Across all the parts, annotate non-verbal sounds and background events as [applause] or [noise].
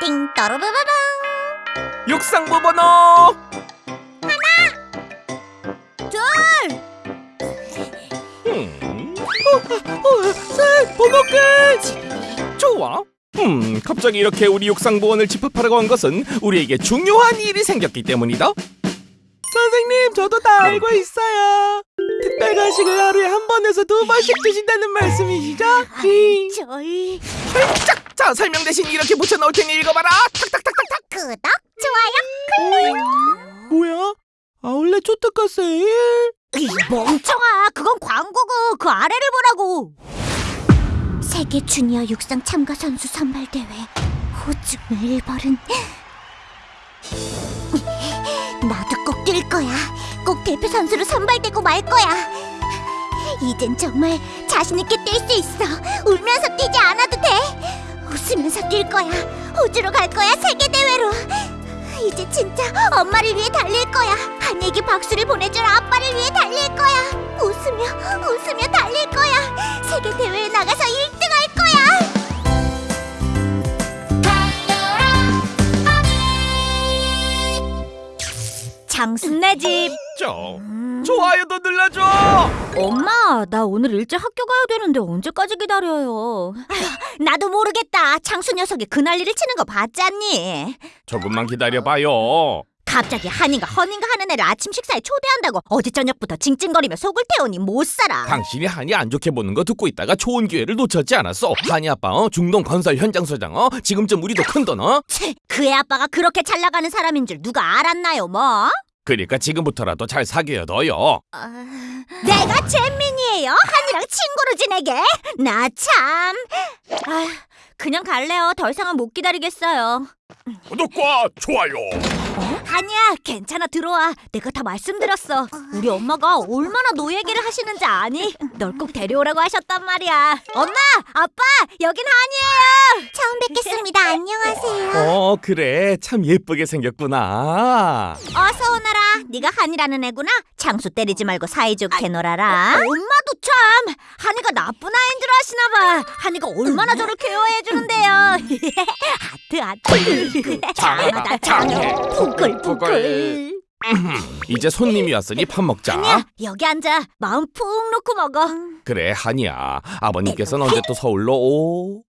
띵 떠르르르릉 육상부 번호! 둘. 음. 어, 어, 셋 번호 끝 좋아. 음 갑자기 이렇게 우리 육상부원을 집합하라고 한 것은 우리에게 중요한 일이 생겼기 때문이다. 선생님 저도 다 알고 있어요. 특별 간식을 하루에 한 번에서 두 번씩 주신다는 말씀이시죠? 저희 짝! 자 설명 대신 이렇게 붙여넣을 테니 읽어봐라. 탁탁탁탁탁. 구독 좋아요 뭐야? 아울렛 초특가 세 일? 이 멍청아 그건 광고고. 그 아래를 보라고. 세계 주니어 육상 참가 선수 선발 대회. 호주 멜버른 [laughs] 나도 꼭 뛸 거야. 꼭 대표 선수로 선발되고 말 거야. 이젠 정말 자신 있게 뛸 수 있어. 울면서 뛰지 않아도 돼 웃으면서 뛸 거야 호주로 갈 거야 세계 대회로 이제 진짜 엄마를 위해 달릴 거야. 한에게 박수를 보내줄 아빠를 위해 달릴 거야. 웃으며 웃으며 달릴 거야. 세계 대회에 나가서 1등 할 거야. 장순네 집. 저 좋아요도 눌러줘 엄마, 나 오늘 일찍 학교 가야 되는데 언제까지 기다려요? 나도 모르겠다. 장수 녀석이 그 난리를 치는 거 봤잖니? 조금만 기다려봐요 갑자기 한이가 허닌가 하는 애를 아침 식사에 초대한다고 어제 저녁부터 징징거리며 속을 태우니 못 살아. 당신이 한이 안 좋게 보는 거 듣고 있다가 좋은 기회를 놓쳤지 않았어 한이 아빠 어? 중동 건설 현장 소장 어? 지금쯤 우리도 큰돈 어? 채, 그애 아빠가 그렇게 잘 나가는 사람인 줄 누가 알았나요, 뭐? 그러니까 지금부터라도 잘 사귀어 너요 내가 잼민이에요. 한이랑 친구로 지내게. 나 참. 아휴, 그냥 갈래요. 더 이상은 못 기다리겠어요. 구독과 좋아요 한이야, 괜찮아 들어와. 내가 다 말씀드렸어. 우리 엄마가 얼마나 노 얘기를 하시는지 아니? 널 꼭 데려오라고 하셨단 말이야. 엄마, 아빠, 여긴 한이에요. 처음 뵙겠습니다. 안녕하세요. 어 그래 참 예쁘게 생겼구나 어서 오너라. 네가 한이라는 애구나. 장수 때리지 말고 사이좋게 놀아라. 엄마도 참 한이가 나쁜 아이인 줄 아시나 봐. 한이가 얼마나 저를 케어해 주는데요. [laughs] 하트 하트. 장하다 [laughs] 장해. 부글부글. 이제 손님이 왔으니 밥 먹자 한이야 여기 앉아. 마음 푹 놓고 먹어. 그래 한이야 아버님께서는 언제 또 서울로 오?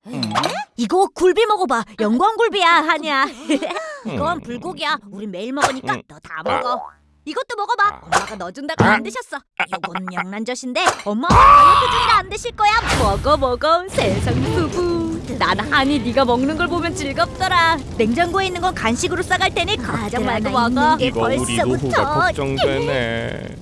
이거 굴비 먹어봐. 영광굴비야 한이야. [laughs] 음. 이건 불고기야. 우리 매일 먹으니까 음. 너다 먹어. 이것도 먹어봐. 엄마가 너 준다고 안 드셨어. 이건 영란젓인데 엄마가 다이어트 중이라 안 드실 거야. 먹어 먹어. 세상 수부. 나는 한이 네가 먹는 걸 보면 즐겁더라. 냉장고에 있는 건 간식으로 싸갈 테니 걱정 말고 먹어. 이거 우리 노후가 걱정되네